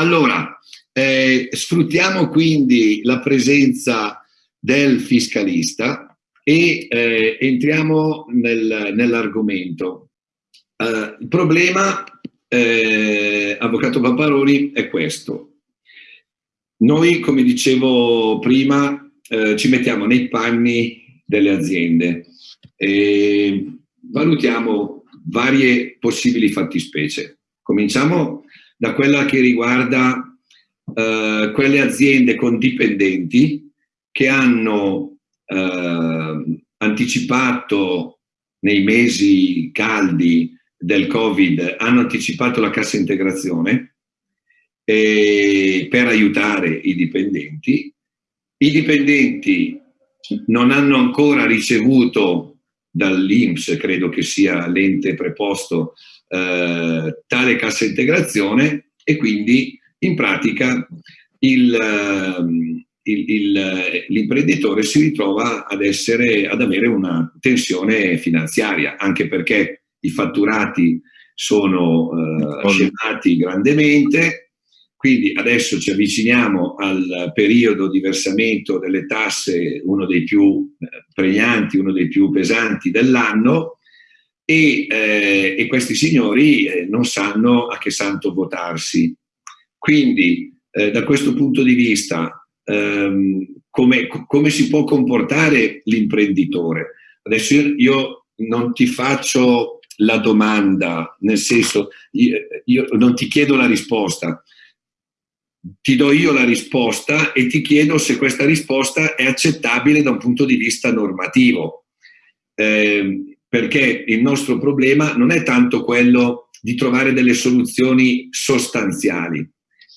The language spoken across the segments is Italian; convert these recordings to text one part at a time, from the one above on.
Allora, eh, sfruttiamo quindi la presenza del fiscalista e eh, entriamo nel, nell'argomento. Uh, il problema, eh, Avvocato Pamparoni, è questo. Noi, come dicevo prima, eh, ci mettiamo nei panni delle aziende e valutiamo varie possibili fattispecie. Cominciamo da quella che riguarda eh, quelle aziende con dipendenti che hanno eh, anticipato nei mesi caldi del Covid, hanno anticipato la cassa integrazione eh, per aiutare i dipendenti. I dipendenti non hanno ancora ricevuto dall'Inps, credo che sia l'ente preposto, eh, tale cassa integrazione e quindi in pratica ehm, l'imprenditore si ritrova ad, essere, ad avere una tensione finanziaria, anche perché i fatturati sono eh, scemati grandemente, quindi adesso ci avviciniamo al periodo di versamento delle tasse, uno dei più eh, pregnanti, uno dei più pesanti dell'anno, e, eh, e, questi signori eh, non sanno a che santo votarsi. Quindi eh, da questo punto di vista ehm, come, come, si può comportare l'imprenditore? Adesso io, io, non ti faccio la domanda, nel senso io, io non ti chiedo la risposta, ti do io la risposta e ti chiedo se questa risposta è accettabile da un punto di vista normativo. Eh, perché il nostro problema non è tanto quello di trovare delle soluzioni sostanziali,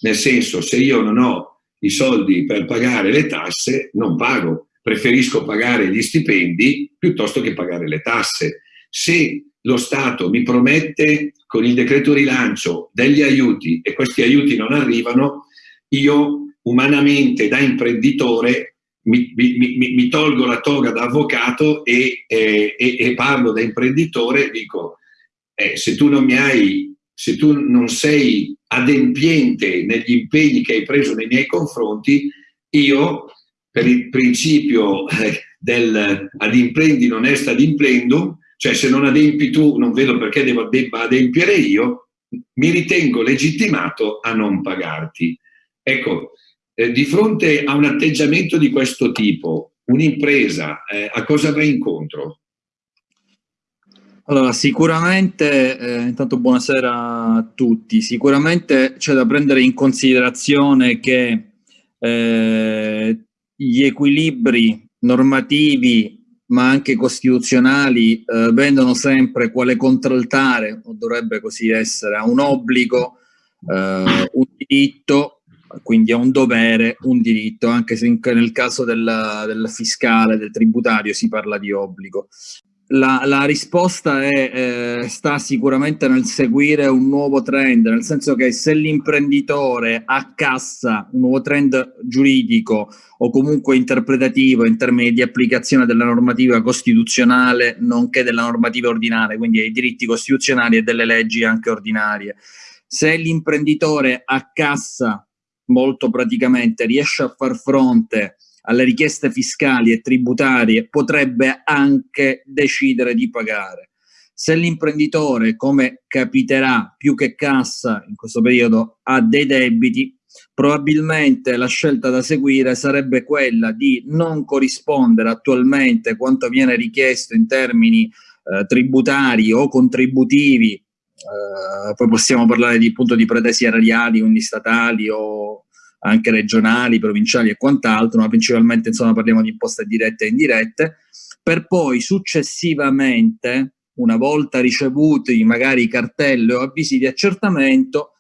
nel senso, se io non ho i soldi per pagare le tasse, non pago. Preferisco pagare gli stipendi piuttosto che pagare le tasse. Se lo Stato mi promette con il decreto rilancio degli aiuti e questi aiuti non arrivano, io umanamente da imprenditore mi, mi, mi, mi tolgo la toga da avvocato e, e, e, parlo da imprenditore dico eh, se tu non mi hai se tu non sei adempiente negli impegni che hai preso nei miei confronti, io, per il principio eh, del ad imprendi non est ad imprendum, cioè se non adempi tu non vedo perché devo, debba adempiere io, mi ritengo legittimato a non pagarti. Ecco, eh, di fronte a un atteggiamento di questo tipo, un'impresa eh, a cosa va incontro? Allora, sicuramente, eh, intanto buonasera a tutti, sicuramente c'è da prendere in considerazione che eh, gli equilibri normativi ma anche costituzionali eh, vendono sempre quale contraltare, o dovrebbe così essere, a un obbligo, eh, un diritto, quindi a un dovere, un diritto, anche se in, nel caso del, del fiscale, del tributario si parla di obbligo. La, la, risposta è, eh, sta sicuramente nel seguire un nuovo trend, nel senso che se l'imprenditore accassa un nuovo trend giuridico o comunque interpretativo in termini di applicazione della normativa costituzionale nonché della normativa ordinaria, quindi ai diritti costituzionali e delle leggi anche ordinarie, se l'imprenditore accassa molto praticamente, riesce a far fronte alle richieste fiscali e tributarie potrebbe anche decidere di pagare. Se l'imprenditore, come capiterà più che cassa in questo periodo, ha dei debiti, probabilmente la scelta da seguire sarebbe quella di non corrispondere attualmente quanto viene richiesto in termini eh, tributari o contributivi, eh, poi possiamo parlare di, appunto, di pretese erariali, quindi statali o anche regionali, provinciali e quant'altro, ma principalmente insomma parliamo di imposte dirette e indirette, per poi successivamente, una volta ricevuti magari cartelle o avvisi di accertamento,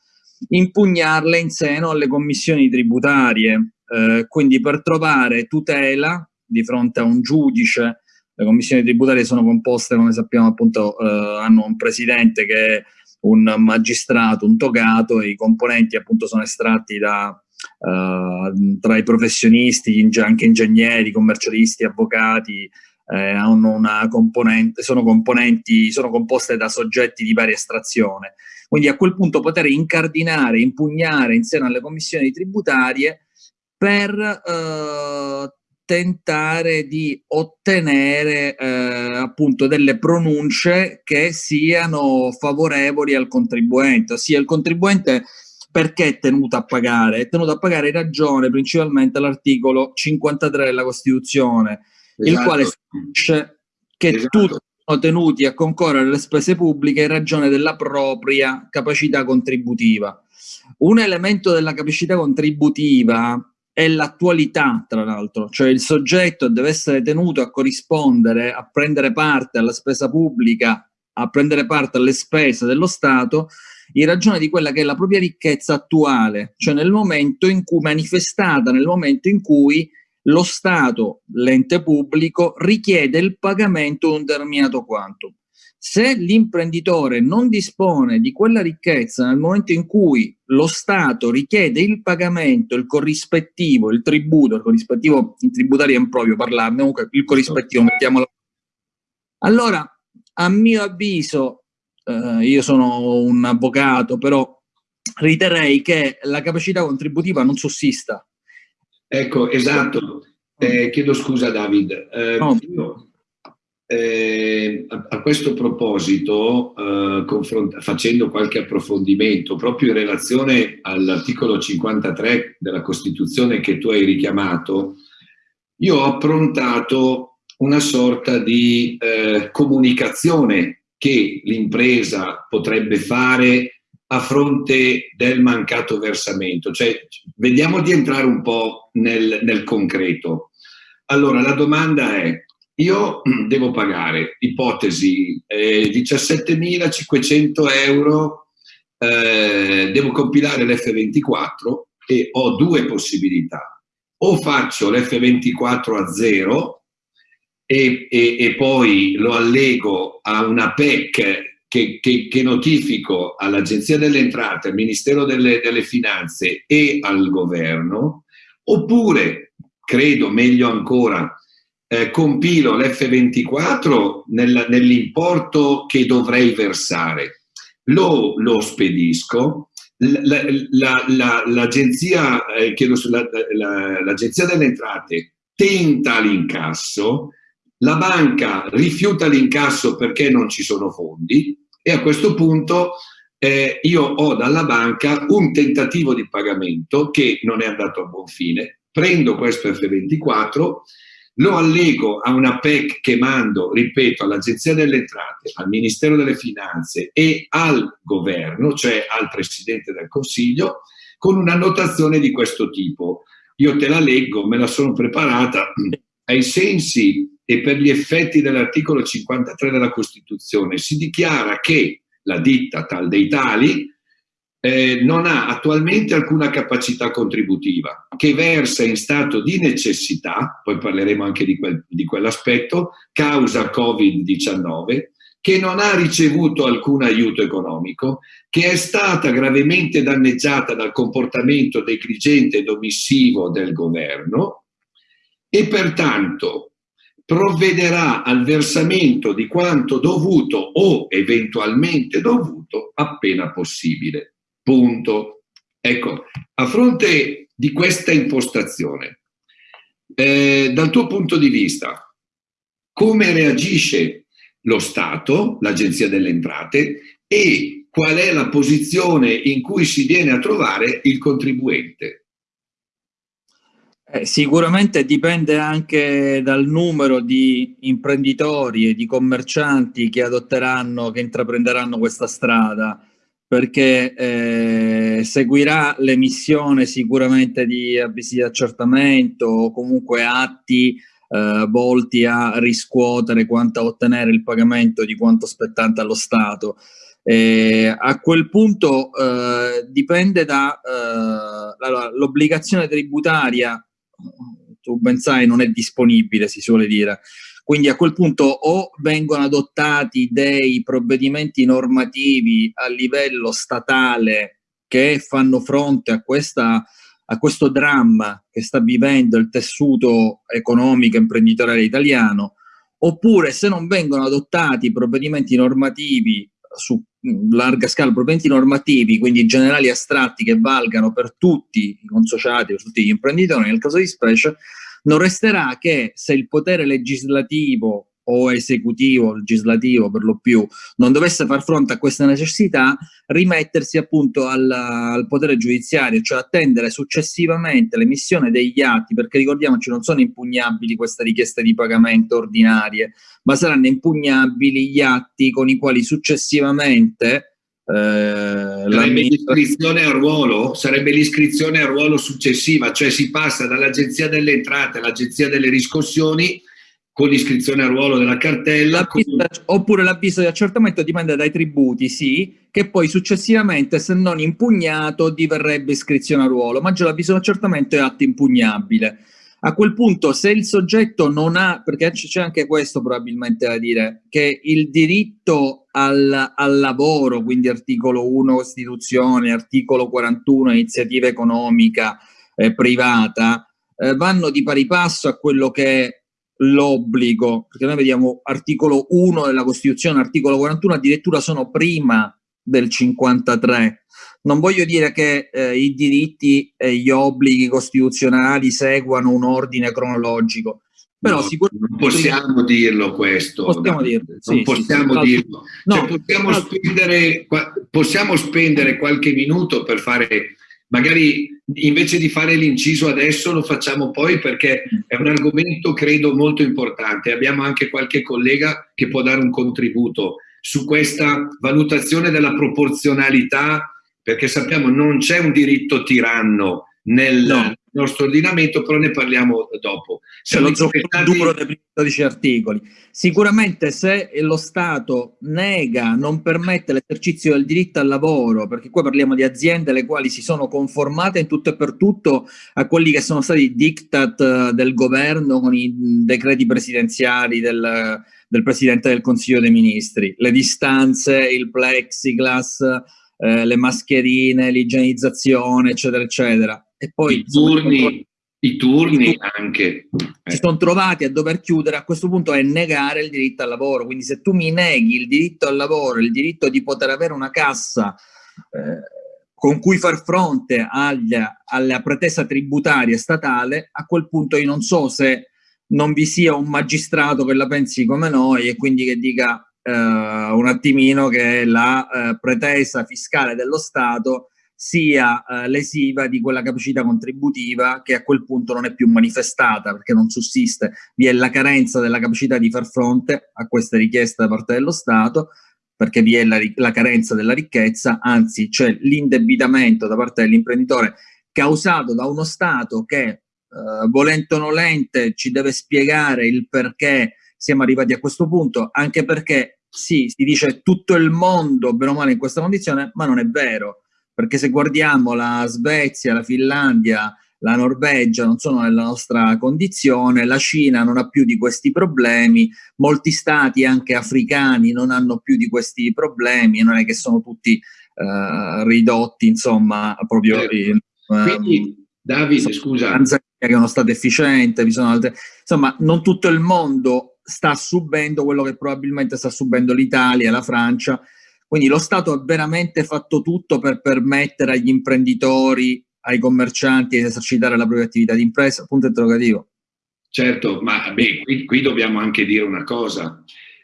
impugnarle in seno alle commissioni tributarie, eh, quindi per trovare tutela di fronte a un giudice, le commissioni tributarie sono composte, come sappiamo appunto, eh, hanno un presidente che un magistrato, un togato e i componenti appunto sono estratti da Uh, tra i professionisti, anche ingegneri, commercialisti, avvocati, eh, hanno una componente, sono componenti, sono composte da soggetti di varia estrazione. Quindi a quel punto poter incardinare, impugnare in seno alle commissioni tributarie per eh, tentare di ottenere eh, appunto delle pronunce che siano favorevoli al contribuente, ossia il contribuente perché è tenuto a pagare? È tenuto a pagare in ragione principalmente l'articolo 53 della Costituzione, esatto. il quale dice che esatto. tutti sono tenuti a concorrere alle spese pubbliche in ragione della propria capacità contributiva. Un elemento della capacità contributiva è l'attualità, tra l'altro, cioè il soggetto deve essere tenuto a corrispondere, a prendere parte alla spesa pubblica, a prendere parte alle spese dello Stato in ragione di quella che è la propria ricchezza attuale, cioè nel momento in cui manifestata, nel momento in cui lo Stato, l'ente pubblico, richiede il pagamento di un determinato quantum. Se l'imprenditore non dispone di quella ricchezza nel momento in cui lo Stato richiede il pagamento, il corrispettivo, il tributo, il corrispettivo in tributario è improprio parlarne, comunque il corrispettivo, mettiamolo. Allora, a mio avviso, eh, io sono un avvocato, però riterrei che la capacità contributiva non sussista. Ecco, esatto. Eh, chiedo scusa David. Eh, no. io, eh, a, a, questo proposito, eh, facendo qualche approfondimento proprio in relazione all'articolo 53 della Costituzione che tu hai richiamato, io ho approntato una sorta di eh, comunicazione che l'impresa potrebbe fare a fronte del mancato versamento. Cioè, vediamo di entrare un po' nel, nel concreto. Allora, la domanda è, io devo pagare, ipotesi, eh, 17.500 euro, eh, devo compilare l'F24 e ho due possibilità. O faccio l'F24 a zero e, e, e, poi lo allego a una PEC che, che, che notifico all'Agenzia delle Entrate, al Ministero delle, delle Finanze e al Governo, oppure, credo meglio ancora, eh, compilo l'F24 nel, nell'importo che dovrei versare, lo, lo spedisco, l'agenzia la, eh, delle entrate tenta l'incasso, la banca rifiuta l'incasso perché non ci sono fondi e a questo punto eh, io ho dalla banca un tentativo di pagamento che non è andato a buon fine, prendo questo F24 lo allego a una PEC che mando, ripeto, all'Agenzia delle Entrate, al Ministero delle Finanze e al Governo, cioè al Presidente del Consiglio, con una notazione di questo tipo. Io te la leggo, me la sono preparata ai sensi e per gli effetti dell'articolo 53 della Costituzione. Si dichiara che la ditta tal dei tali eh, non ha attualmente alcuna capacità contributiva, che versa in stato di necessità, poi parleremo anche di, quel, di quell'aspetto, causa Covid-19, che non ha ricevuto alcun aiuto economico, che è stata gravemente danneggiata dal comportamento negligente ed omissivo del governo e pertanto provvederà al versamento di quanto dovuto o eventualmente dovuto appena possibile. Punto. Ecco, a fronte di questa impostazione, eh, dal tuo punto di vista, come reagisce lo Stato, l'Agenzia delle Entrate, e qual è la posizione in cui si viene a trovare il contribuente? Eh, sicuramente dipende anche dal numero di imprenditori e di commercianti che adotteranno, che intraprenderanno questa strada perché eh, seguirà l'emissione sicuramente di avvisi di accertamento o comunque atti eh, volti a riscuotere quanto a ottenere il pagamento di quanto spettante allo Stato. Eh, a quel punto eh, dipende da eh, tributaria, tu ben sai, non è disponibile, si suole dire. Quindi a quel punto o vengono adottati dei provvedimenti normativi a livello statale che fanno fronte a, questa, a questo dramma che sta vivendo il tessuto economico e imprenditoriale italiano, oppure se non vengono adottati provvedimenti normativi su larga scala, provvedimenti normativi, quindi generali astratti che valgano per tutti i consociati, per tutti gli imprenditori, nel caso di specie, non resterà che se il potere legislativo o esecutivo, legislativo per lo più, non dovesse far fronte a questa necessità, rimettersi appunto al, al potere giudiziario, cioè attendere successivamente l'emissione degli atti, perché ricordiamoci non sono impugnabili queste richieste di pagamento ordinarie, ma saranno impugnabili gli atti con i quali successivamente eh, sarebbe l'iscrizione a ruolo sarebbe l'iscrizione a ruolo successiva cioè si passa dall'agenzia delle entrate all'agenzia delle riscossioni con l'iscrizione a ruolo della cartella. Con... Oppure l'avviso di accertamento dipende dai tributi, sì, che poi successivamente, se non impugnato, diverrebbe iscrizione a ruolo, ma già l'avviso di accertamento è atto impugnabile. A quel punto, se il soggetto non ha, perché c'è anche questo probabilmente da dire, che il diritto al, al lavoro, quindi articolo 1 Costituzione, articolo 41 iniziativa economica eh, privata, eh, vanno di pari passo a quello che l'obbligo, perché noi vediamo articolo 1 della Costituzione, articolo 41, addirittura sono prima del 53. Non voglio dire che eh, i diritti e gli obblighi costituzionali seguano un ordine cronologico, però no, sicuramente... Non possiamo dirlo questo. Possiamo dirlo. Non sì, possiamo sì, dirlo. No, cioè, possiamo, no. spendere, possiamo spendere qualche minuto per fare magari invece di fare l'inciso adesso lo facciamo poi perché è un argomento credo molto importante. Abbiamo anche qualche collega che può dare un contributo su questa valutazione della proporzionalità perché sappiamo non c'è un diritto tiranno nel no. nostro ordinamento, però ne parliamo dopo. C'è lo zucchero duro dei 12 articoli. Sicuramente se lo Stato nega, non permette l'esercizio del diritto al lavoro, perché qua parliamo di aziende le quali si sono conformate in tutto e per tutto a quelli che sono stati i diktat eh, del governo con i decreti presidenziali del, del Presidente del Consiglio dei Ministri, le distanze, il plexiglass, eh, le mascherine, l'igienizzazione, eccetera, eccetera e poi i turni, i turni anche. Si sono trovati a dover chiudere, a questo punto è negare il diritto al lavoro, quindi se tu mi neghi il diritto al lavoro, il diritto di poter avere una cassa eh, con cui far fronte aglia, alla pretesa tributaria statale, a quel punto io non so se non vi sia un magistrato che la pensi come noi e quindi che dica eh, un attimino che la eh, pretesa fiscale dello Stato sia eh, lesiva di quella capacità contributiva che a quel punto non è più manifestata perché non sussiste, vi è la carenza della capacità di far fronte a queste richieste da parte dello Stato perché vi è la, la carenza della ricchezza, anzi c'è l'indebitamento da parte dell'imprenditore causato da uno Stato che eh, volente o nolente ci deve spiegare il perché siamo arrivati a questo punto, anche perché sì, si dice tutto il mondo bene o male in questa condizione, ma non è vero perché se guardiamo la Svezia, la Finlandia, la Norvegia non sono nella nostra condizione, la Cina non ha più di questi problemi, molti stati anche africani non hanno più di questi problemi, non è che sono tutti uh, ridotti, insomma, proprio... Uh, Quindi, Davide, scusa... Tanzania che è uno stato efficiente, vi sono altre... Insomma, non tutto il mondo sta subendo quello che probabilmente sta subendo l'Italia, la Francia, quindi lo Stato ha veramente fatto tutto per permettere agli imprenditori, ai commercianti di esercitare la propria attività di impresa? Punto interrogativo. Certo, ma beh, qui, qui dobbiamo anche dire una cosa,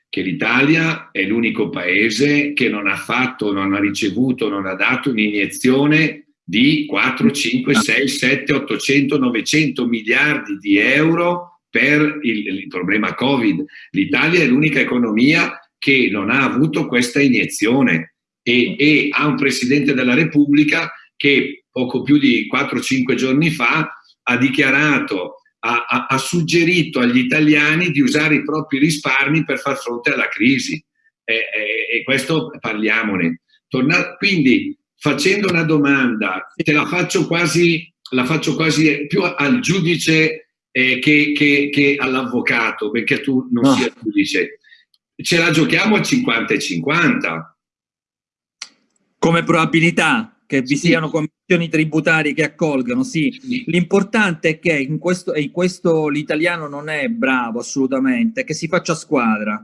che l'Italia è l'unico paese che non ha fatto, non ha ricevuto, non ha dato un'iniezione di 4, 5, 6, 7, 800, 900 miliardi di euro per il, il problema Covid. L'Italia è l'unica economia che non ha avuto questa iniezione e, e ha un Presidente della Repubblica che poco più di 4-5 giorni fa ha dichiarato, ha, ha, ha, suggerito agli italiani di usare i propri risparmi per far fronte alla crisi. E, e, e questo parliamone. Torna, quindi facendo una domanda, te la faccio quasi, la faccio quasi più al giudice eh, che, che, che all'avvocato, perché tu non no. sia giudice ce la giochiamo a 50 e 50. Come probabilità? che vi sì. siano commissioni tributarie che accolgano, sì. sì. L'importante è che in questo, in questo l'italiano non è bravo assolutamente, che si faccia squadra,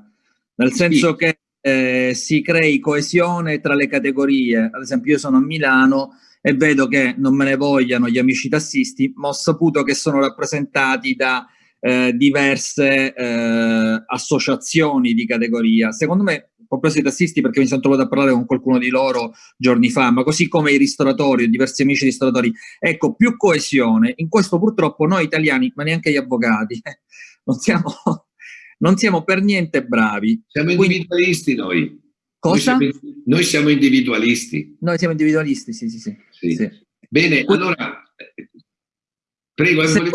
nel senso sì. che eh, si crei coesione tra le categorie. Ad esempio io sono a Milano e vedo che non me ne vogliano gli amici tassisti, ma ho saputo che sono rappresentati da eh, diverse eh, associazioni di categoria. Secondo me, ho preso i tassisti perché mi sono trovato a parlare con qualcuno di loro giorni fa, ma così come i ristoratori, diversi amici ristoratori. Ecco, più coesione. In questo purtroppo noi italiani, ma neanche gli avvocati, non siamo, non siamo per niente bravi. Siamo individualisti noi. Cosa? Noi siamo, noi siamo, individualisti. Noi siamo individualisti, sì, sì, sì. sì. sì. Bene, allora Prego, siamo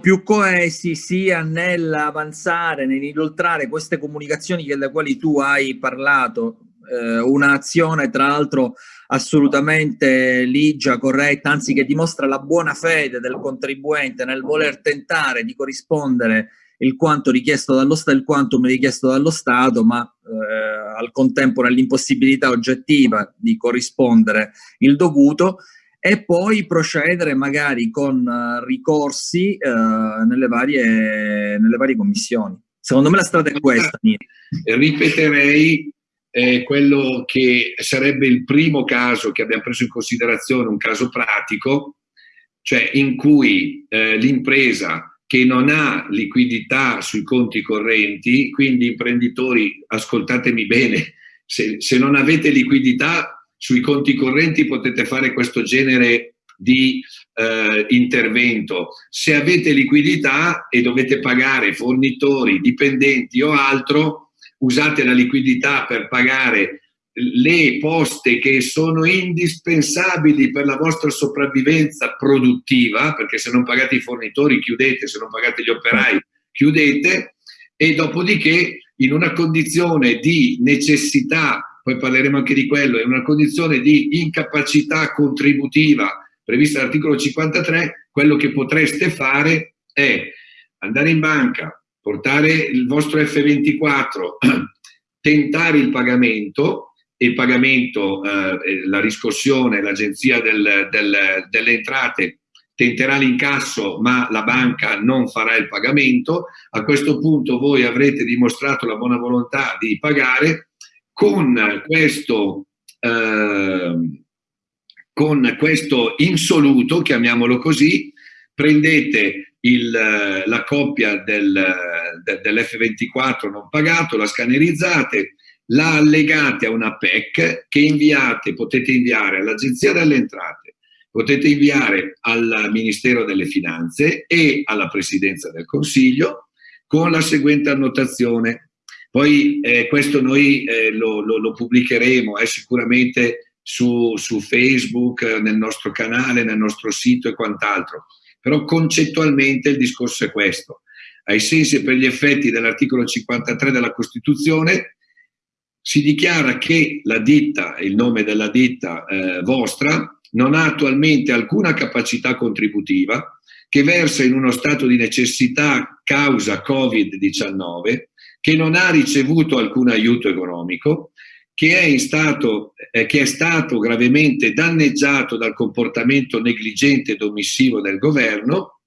più coesi sia nell'avanzare, nell'inoltrare queste comunicazioni delle quali tu hai parlato, eh, un'azione tra l'altro assolutamente ligia, corretta, anzi che dimostra la buona fede del contribuente nel voler tentare di corrispondere il quanto richiesto dallo Stato, il quantum richiesto dallo Stato, ma eh, al contempo nell'impossibilità oggettiva di corrispondere il dovuto e poi procedere magari con uh, ricorsi uh, nelle, varie, nelle, varie, commissioni. Secondo me la strada è questa. Ripeterei eh, quello che sarebbe il primo caso che abbiamo preso in considerazione, un caso pratico, cioè in cui eh, l'impresa che non ha liquidità sui conti correnti, quindi imprenditori, ascoltatemi bene, se, se non avete liquidità sui conti correnti potete fare questo genere di eh, intervento. Se avete liquidità e dovete pagare fornitori, dipendenti o altro, usate la liquidità per pagare le poste che sono indispensabili per la vostra sopravvivenza produttiva, perché se non pagate i fornitori chiudete, se non pagate gli operai chiudete, e dopodiché in una condizione di necessità poi parleremo anche di quello, è una condizione di incapacità contributiva prevista dall'articolo 53, quello che potreste fare è andare in banca, portare il vostro F24, tentare il pagamento, il pagamento, eh, la riscossione, l'agenzia del, del, delle entrate tenterà l'incasso ma la banca non farà il pagamento, a questo punto voi avrete dimostrato la buona volontà di pagare, con questo, eh, con questo insoluto, chiamiamolo così, prendete il, la coppia del, de, dell'F24 non pagato, la scannerizzate, la allegate a una PEC che inviate, potete inviare all'Agenzia delle Entrate, potete inviare al Ministero delle Finanze e alla Presidenza del Consiglio con la seguente annotazione poi eh, questo noi eh, lo, lo, lo, pubblicheremo eh, sicuramente su, su, Facebook, nel nostro canale, nel nostro sito e quant'altro. Però concettualmente il discorso è questo. Ai sensi e per gli effetti dell'articolo 53 della Costituzione si dichiara che la ditta, il nome della ditta eh, vostra, non ha attualmente alcuna capacità contributiva, che versa in uno stato di necessità causa Covid-19 che non ha ricevuto alcun aiuto economico, che è, stato, eh, che è stato gravemente danneggiato dal comportamento negligente ed omissivo del governo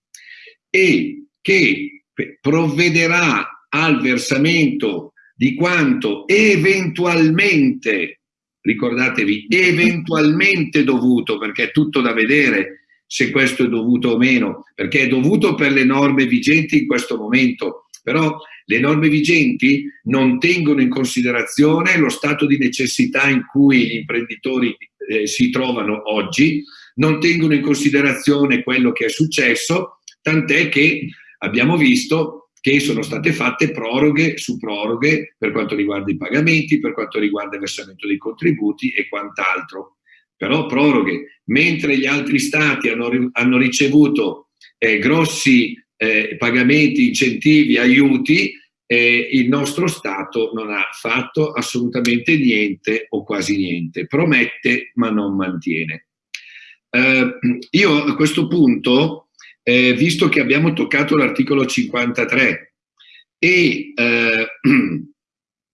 e che provvederà al versamento di quanto eventualmente, ricordatevi, eventualmente dovuto, perché è tutto da vedere se questo è dovuto o meno, perché è dovuto per le norme vigenti in questo momento, però le norme vigenti non tengono in considerazione lo stato di necessità in cui gli imprenditori eh, si trovano oggi, non tengono in considerazione quello che è successo, tant'è che abbiamo visto che sono state fatte proroghe su proroghe per quanto riguarda i pagamenti, per quanto riguarda il versamento dei contributi e quant'altro. Però proroghe, mentre gli altri stati hanno, hanno ricevuto eh, grossi eh, pagamenti, incentivi, aiuti, eh, il nostro Stato non ha fatto assolutamente niente o quasi niente, promette ma non mantiene. Eh, io a questo punto, eh, visto che abbiamo toccato l'articolo 53 e eh,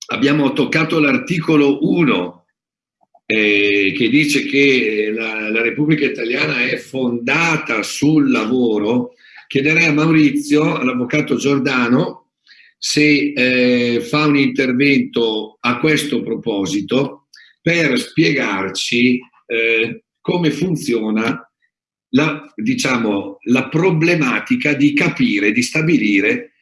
abbiamo toccato l'articolo 1 eh, che dice che la, la, Repubblica Italiana è fondata sul lavoro, chiederei a Maurizio, all'avvocato Giordano, se eh, fa un intervento a questo proposito per spiegarci eh, come funziona la, diciamo, la problematica di capire, di stabilire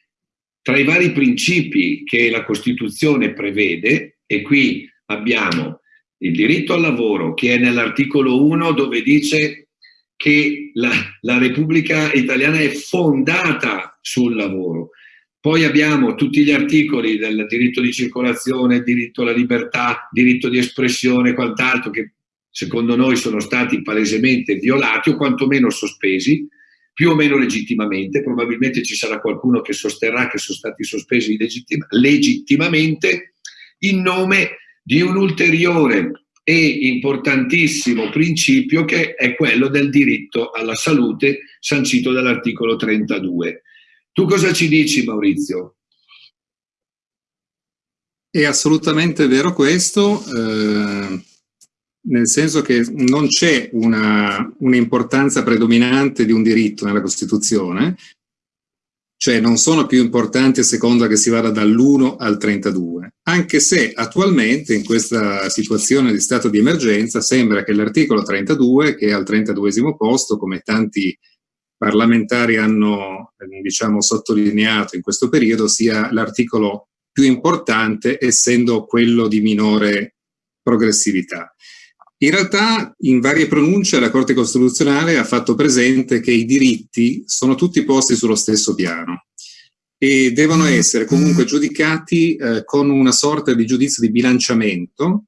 tra i vari principi che la Costituzione prevede, e qui abbiamo il diritto al lavoro che è nell'articolo 1 dove dice che la, la Repubblica Italiana è fondata sul lavoro. Poi abbiamo tutti gli articoli del diritto di circolazione, diritto alla libertà, diritto di espressione e quant'altro che secondo noi sono stati palesemente violati o quantomeno sospesi, più o meno legittimamente. Probabilmente ci sarà qualcuno che sosterrà che sono stati sospesi legittim legittimamente in nome di un ulteriore e importantissimo principio che è quello del diritto alla salute sancito dall'articolo 32. Tu cosa ci dici Maurizio? È assolutamente vero questo, eh, nel senso che non c'è un'importanza un predominante di un diritto nella Costituzione, cioè non sono più importanti a seconda che si vada dall'1 al 32, anche se attualmente in questa situazione di stato di emergenza sembra che l'articolo 32, che è al 32 posto, come tanti parlamentari hanno diciamo, sottolineato in questo periodo, sia l'articolo più importante essendo quello di minore progressività. In realtà in varie pronunce la Corte Costituzionale ha fatto presente che i diritti sono tutti posti sullo stesso piano e devono essere comunque giudicati eh, con una sorta di giudizio di bilanciamento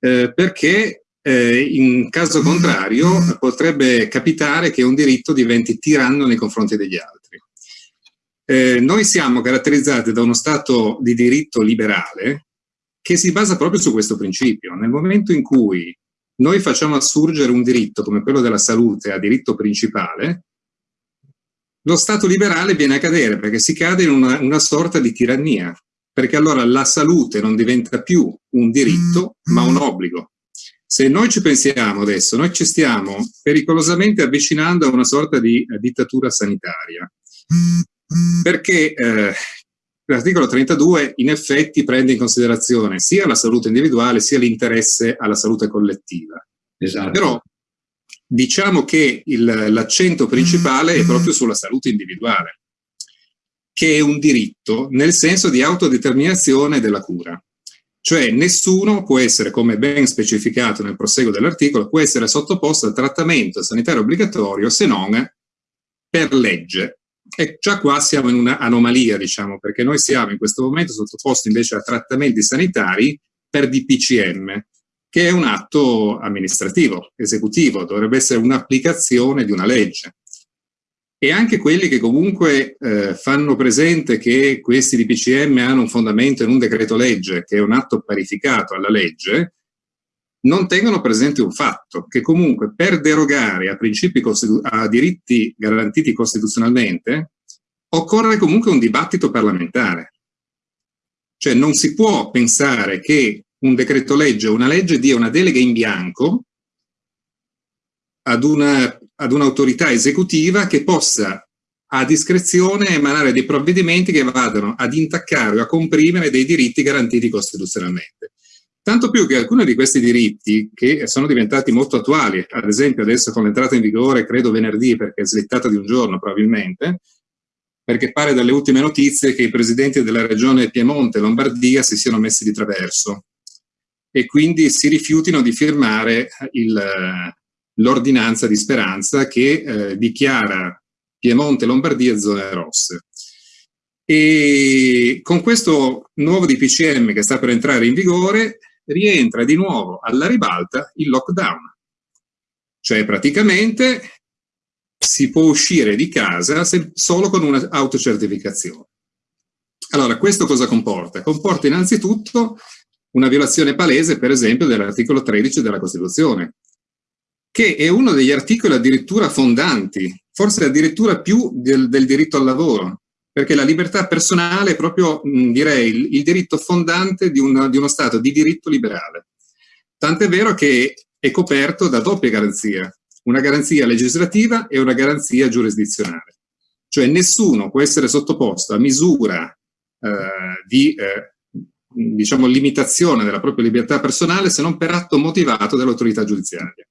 eh, perché eh, in caso contrario potrebbe capitare che un diritto diventi tiranno nei confronti degli altri. Eh, noi siamo caratterizzati da uno Stato di diritto liberale che si basa proprio su questo principio. Nel momento in cui noi facciamo assurgere un diritto come quello della salute a diritto principale, lo Stato liberale viene a cadere perché si cade in una, una sorta di tirannia, perché allora la salute non diventa più un diritto ma un obbligo. Se noi ci pensiamo adesso, noi ci stiamo pericolosamente avvicinando a una sorta di eh, dittatura sanitaria, perché eh, L'articolo 32 in effetti prende in considerazione sia la salute individuale sia l'interesse alla salute collettiva. Esatto. Però diciamo che l'accento principale è proprio sulla salute individuale, che è un diritto nel senso di autodeterminazione della cura. Cioè nessuno può essere, come ben specificato nel proseguo dell'articolo, può essere sottoposto al trattamento sanitario obbligatorio se non per legge, e già qua siamo in un'anomalia, diciamo, perché noi siamo in questo momento sottoposti invece a trattamenti sanitari per DPCM, che è un atto amministrativo, esecutivo, dovrebbe essere un'applicazione di una legge. E anche quelli che comunque eh, fanno presente che questi DPCM hanno un fondamento in un decreto legge, che è un atto parificato alla legge, non tengono presente un fatto, che comunque per derogare a, principi a diritti garantiti costituzionalmente occorre comunque un dibattito parlamentare. Cioè non si può pensare che un decreto legge o una legge dia una delega in bianco ad, una, ad un'autorità esecutiva che possa a discrezione emanare dei provvedimenti che vadano ad intaccare o a comprimere dei diritti garantiti costituzionalmente. Tanto più che alcuni di questi diritti, che sono diventati molto attuali, ad esempio adesso con l'entrata in vigore, credo venerdì, perché è slittata di un giorno probabilmente, perché pare dalle ultime notizie che i presidenti della regione Piemonte e Lombardia si siano messi di traverso e quindi si rifiutino di firmare l'ordinanza di speranza che eh, dichiara Piemonte e Lombardia zone rosse. E con questo nuovo DPCM che sta per entrare in vigore, rientra di nuovo alla ribalta il lockdown. Cioè praticamente si può uscire di casa solo con un'autocertificazione. Allora, questo cosa comporta? Comporta innanzitutto una violazione palese, per esempio, dell'articolo 13 della Costituzione, che è uno degli articoli addirittura fondanti, forse addirittura più del, del diritto al lavoro, perché la libertà personale è proprio, mh, direi, il, il, diritto fondante di, una, di uno Stato di diritto liberale. tant'è vero che è coperto da doppia garanzia, una garanzia legislativa e una garanzia giurisdizionale. Cioè nessuno può essere sottoposto a misura eh, di eh, diciamo, limitazione della propria libertà personale se non per atto motivato dall'autorità giudiziaria.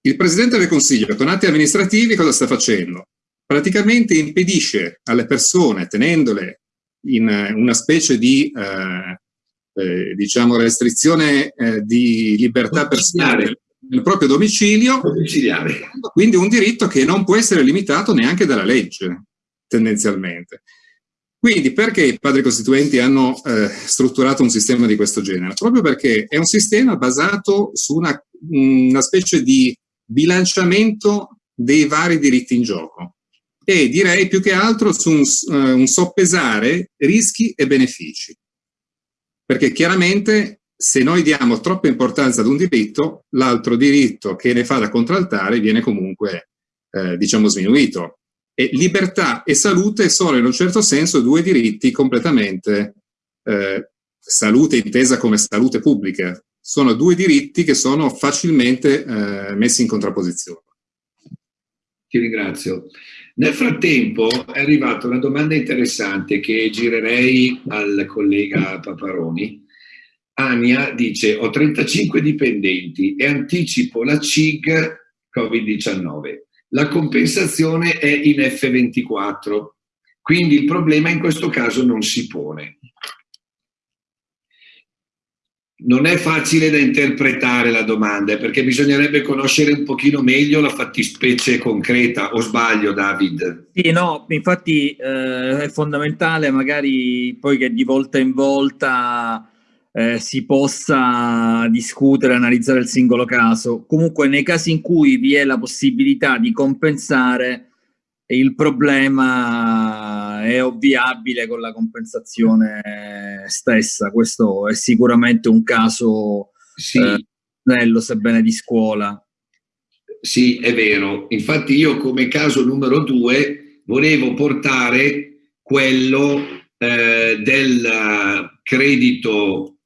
Il Presidente del Consiglio con atti amministrativi cosa sta facendo? Praticamente impedisce alle persone, tenendole in una specie di eh, eh, diciamo restrizione eh, di libertà personale nel proprio domicilio, quindi un diritto che non può essere limitato neanche dalla legge, tendenzialmente. Quindi perché i padri costituenti hanno eh, strutturato un sistema di questo genere? Proprio perché è un sistema basato su una, una specie di bilanciamento dei vari diritti in gioco e direi più che altro su un, uh, un soppesare rischi e benefici. Perché chiaramente se noi diamo troppa importanza ad un diritto, l'altro diritto che ne fa da contraltare viene comunque, eh, diciamo, sminuito. E libertà e salute sono in un certo senso due diritti completamente, eh, salute intesa come salute pubblica, sono due diritti che sono facilmente eh, messi in contrapposizione. Ti ringrazio. Nel frattempo è arrivata una domanda interessante che girerei al collega Paparoni. Ania dice, ho 35 dipendenti e anticipo la CIG Covid-19 la compensazione è in F24, quindi il problema in questo caso non si pone. Non è facile da interpretare la domanda, perché bisognerebbe conoscere un pochino meglio la fattispecie concreta, o sbaglio David? Sì, no, infatti eh, è fondamentale magari poi che di volta in volta eh, si possa discutere, analizzare il singolo caso. Comunque nei casi in cui vi è la possibilità di compensare, il problema è ovviabile con la compensazione stessa. Questo è sicuramente un caso sì. eh, bello, sebbene di scuola. Sì, è vero. Infatti io come caso numero due volevo portare quello eh, del credito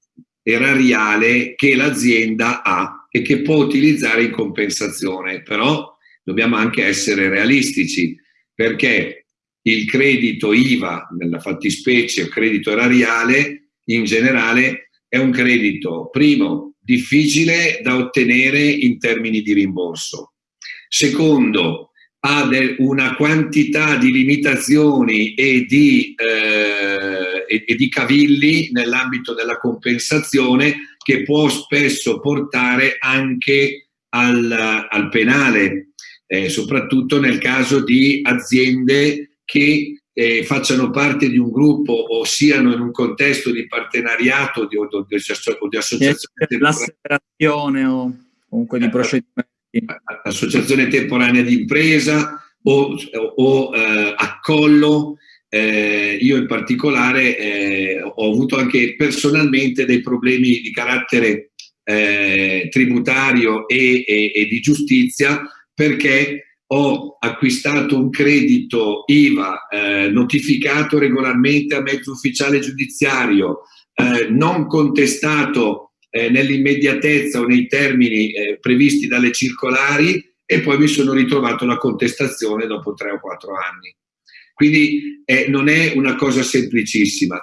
erariale che l'azienda ha e che può utilizzare in compensazione, però dobbiamo anche essere realistici perché il credito IVA, nella fattispecie o credito erariale, in generale è un credito, primo, difficile da ottenere in termini di rimborso. Secondo, ha una quantità di limitazioni e di, eh, e, di cavilli nell'ambito della compensazione che può spesso portare anche al, al penale, eh, soprattutto nel caso di aziende che eh, facciano parte di un gruppo o siano in un contesto di partenariato di, o, di, o di associazione. L'asseverazione o comunque di procedimento associazione temporanea di impresa o, o eh, accollo. Eh, io in particolare eh, ho avuto anche personalmente dei problemi di carattere eh, tributario e, e, e, di giustizia perché ho acquistato un credito IVA eh, notificato regolarmente a mezzo ufficiale giudiziario, eh, non contestato eh, nell'immediatezza o nei termini eh, previsti dalle circolari e poi mi sono ritrovato la contestazione dopo tre o quattro anni. Quindi eh, non è una cosa semplicissima.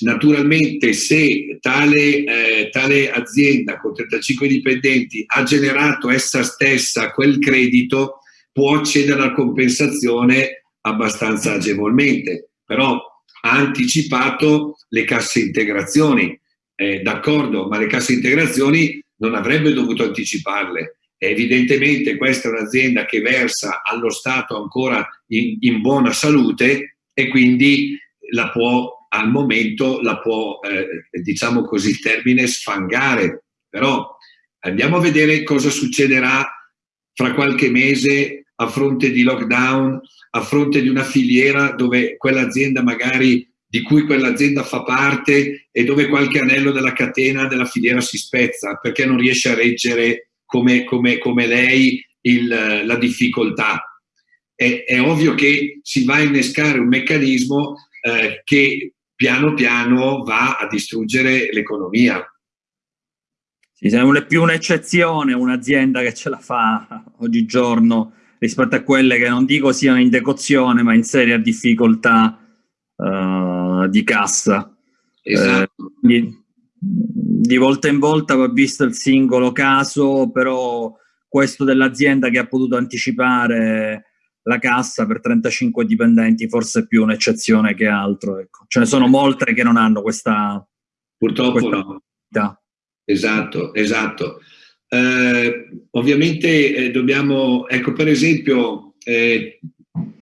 Naturalmente se tale, eh, tale azienda con 35 dipendenti ha generato essa stessa quel credito, può accedere alla compensazione abbastanza agevolmente, però ha anticipato le casse integrazioni, eh, d'accordo, ma le casse integrazioni non avrebbe dovuto anticiparle. Evidentemente questa è un'azienda che versa allo Stato ancora in, in, buona salute e quindi la può, al momento la può, eh, diciamo così il termine, sfangare. Però andiamo a vedere cosa succederà fra qualche mese a fronte di lockdown, a fronte di una filiera dove quell'azienda magari di cui quell'azienda fa parte e dove qualche anello della catena della filiera si spezza perché non riesce a reggere come, come, come lei il, la difficoltà. È, è, ovvio che si va a innescare un meccanismo eh, che piano piano va a distruggere l'economia. Sì, è più un'eccezione un'azienda che ce la fa oggigiorno rispetto a quelle che non dico siano in decozione, ma in seria difficoltà uh, di cassa. Esatto. Eh, di, di, volta in volta va visto il singolo caso, però questo dell'azienda che ha potuto anticipare la cassa per 35 dipendenti forse è più un'eccezione che altro. Ecco. Ce ne sono molte che non hanno questa... Purtroppo questa no. Esatto, esatto. Eh, ovviamente eh, dobbiamo, ecco per esempio, eh,